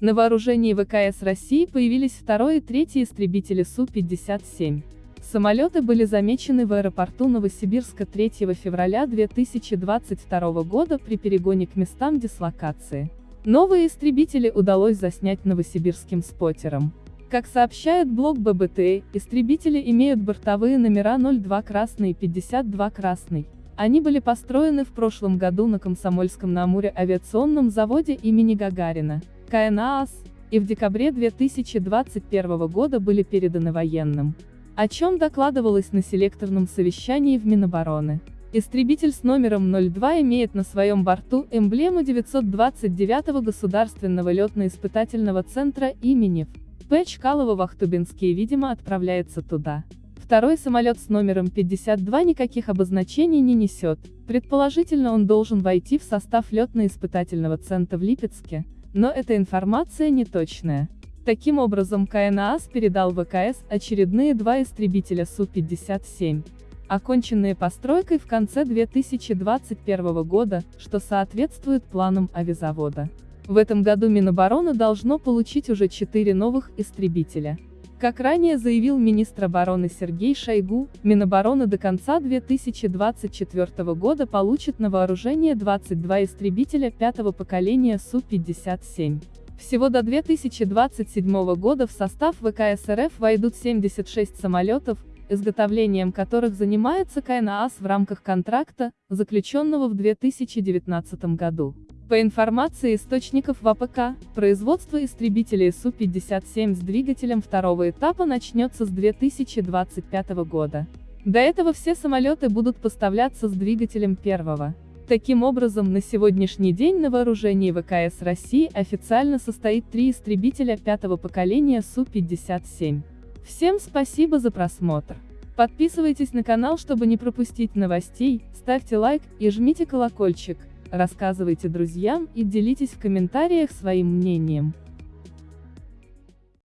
На вооружении ВКС России появились второй и третий истребители Су-57. Самолеты были замечены в аэропорту Новосибирска 3 февраля 2022 года при перегоне к местам дислокации. Новые истребители удалось заснять новосибирским споттером. Как сообщает блог ББТ, истребители имеют бортовые номера 02 красный и 52 красный. Они были построены в прошлом году на Комсомольском-на-Амуре авиационном заводе имени Гагарина, КНААС, и в декабре 2021 года были переданы военным о чем докладывалось на селекторном совещании в Минобороны. Истребитель с номером 02 имеет на своем борту эмблему 929-го Государственного летно-испытательного центра имени П. Чкалова-Вахтубинский видимо отправляется туда. Второй самолет с номером 52 никаких обозначений не несет, предположительно он должен войти в состав летно-испытательного центра в Липецке, но эта информация не точная. Таким образом КНААС передал ВКС очередные два истребителя Су-57, оконченные постройкой в конце 2021 года, что соответствует планам авиазавода. В этом году Минобороны должно получить уже четыре новых истребителя. Как ранее заявил министр обороны Сергей Шойгу, Минобороны до конца 2024 года получит на вооружение 22 истребителя пятого поколения Су-57. Всего до 2027 года в состав ВКС РФ войдут 76 самолетов, изготовлением которых занимается КнААЗ в рамках контракта, заключенного в 2019 году. По информации источников в АПК, производство истребителей Су-57 с двигателем второго этапа начнется с 2025 года. До этого все самолеты будут поставляться с двигателем первого. Таким образом, на сегодняшний день на вооружении ВКС России официально состоит три истребителя пятого поколения Су-57. Всем спасибо за просмотр. Подписывайтесь на канал, чтобы не пропустить новостей, ставьте лайк и жмите колокольчик, рассказывайте друзьям и делитесь в комментариях своим мнением.